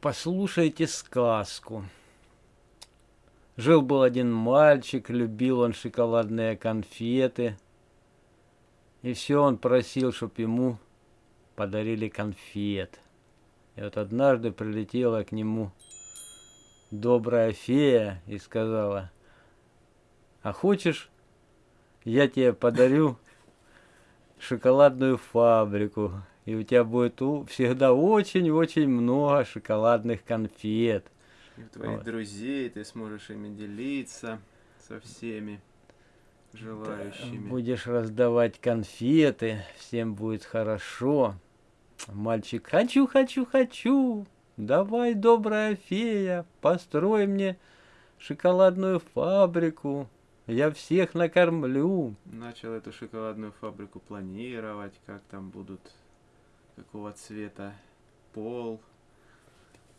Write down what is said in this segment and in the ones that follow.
Послушайте сказку. Жил-был один мальчик, любил он шоколадные конфеты. И все он просил, чтоб ему подарили конфет. И вот однажды прилетела к нему добрая фея и сказала, а хочешь, я тебе подарю шоколадную фабрику, и у тебя будет всегда очень-очень много шоколадных конфет. И твоих вот. друзей ты сможешь ими делиться со всеми желающими. Да, будешь раздавать конфеты, всем будет хорошо. Мальчик, хочу, хочу, хочу. Давай, добрая фея, построй мне шоколадную фабрику. Я всех накормлю. Начал эту шоколадную фабрику планировать, как там будут, какого цвета пол,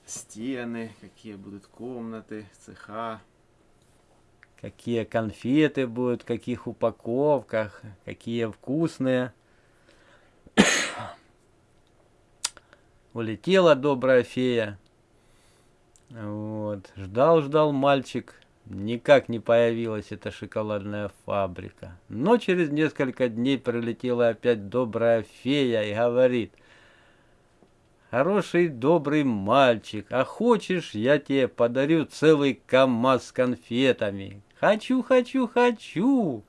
стены, какие будут комнаты, цеха. Какие конфеты будут, в каких упаковках, какие вкусные. Улетела добрая фея. Вот. Ждал, ждал мальчик. Никак не появилась эта шоколадная фабрика. Но через несколько дней прилетела опять добрая фея и говорит. Хороший, добрый мальчик, а хочешь, я тебе подарю целый КамАЗ с конфетами. Хочу, хочу, хочу.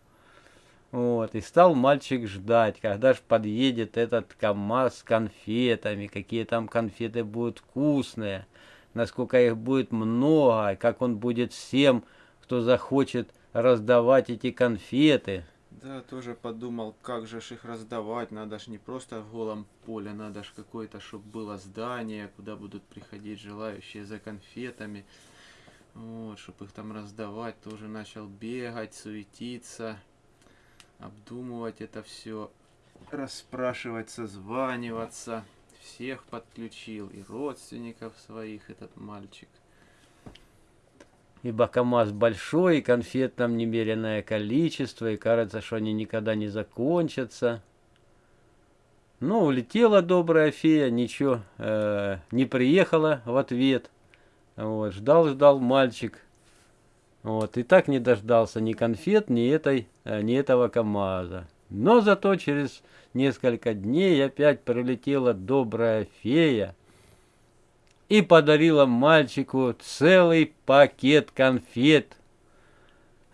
Вот, и стал мальчик ждать, когда же подъедет этот КамАЗ с конфетами, какие там конфеты будут вкусные, насколько их будет много, как он будет всем, кто захочет раздавать эти конфеты. Да, тоже подумал, как же их раздавать, надо ж не просто в голом поле, надо ж какое-то, чтобы было здание, куда будут приходить желающие за конфетами. Вот, чтобы их там раздавать, тоже начал бегать, суетиться обдумывать это все, расспрашивать, созваниваться. Всех подключил, и родственников своих этот мальчик. Ибо КамАЗ большой, и конфет там немеренное количество, и кажется, что они никогда не закончатся. Ну, улетела добрая фея, ничего э, не приехала в ответ. Вот, ждал-ждал мальчик, вот, и так не дождался ни конфет, ни, этой, э, ни этого КамАЗа. Но зато через несколько дней опять прилетела добрая фея и подарила мальчику целый пакет конфет.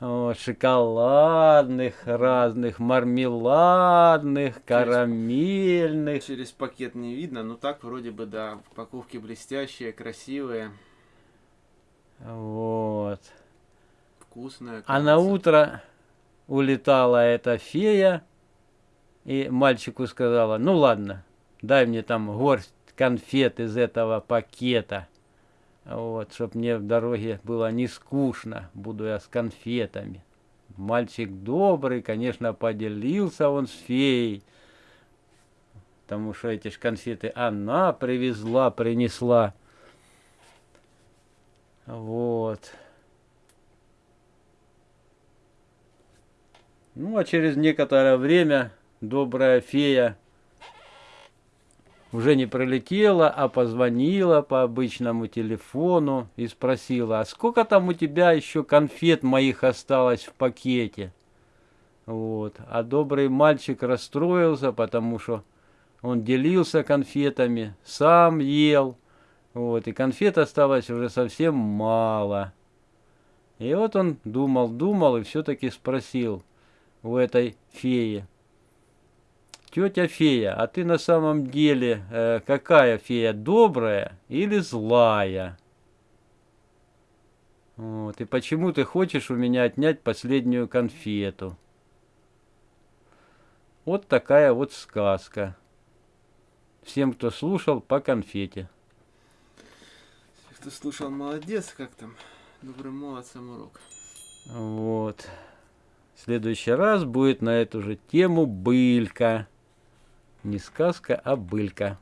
Вот, шоколадных, разных, мармеладных, карамельных. Через пакет не видно, но так вроде бы, да, упаковки блестящие, красивые. Вот вкусная. А на утро улетала эта фея, и мальчику сказала, ну ладно, дай мне там горсть конфет из этого пакета. Вот, чтоб мне в дороге было не скучно, буду я с конфетами. Мальчик добрый, конечно, поделился он с феей, потому что эти ж конфеты она привезла, принесла. Вот. Ну, а через некоторое время добрая фея уже не пролетела, а позвонила по обычному телефону и спросила, а сколько там у тебя еще конфет моих осталось в пакете? Вот. А добрый мальчик расстроился, потому что он делился конфетами, сам ел. Вот. И конфет осталось уже совсем мало. И вот он думал, думал и все-таки спросил – у этой феи. Тетя фея, а ты на самом деле э, какая фея, добрая или злая? Вот, и почему ты хочешь у меня отнять последнюю конфету? Вот такая вот сказка. Всем, кто слушал, по конфете. Кто слушал, молодец, как там, добрым молодцем урок. Вот. В следующий раз будет на эту же тему былька. Не сказка, а былька.